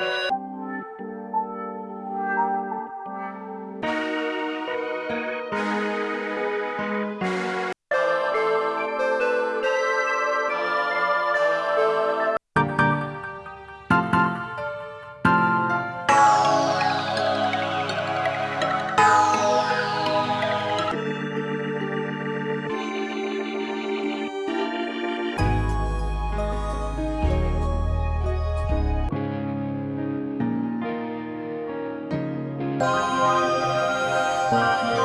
you Thank you.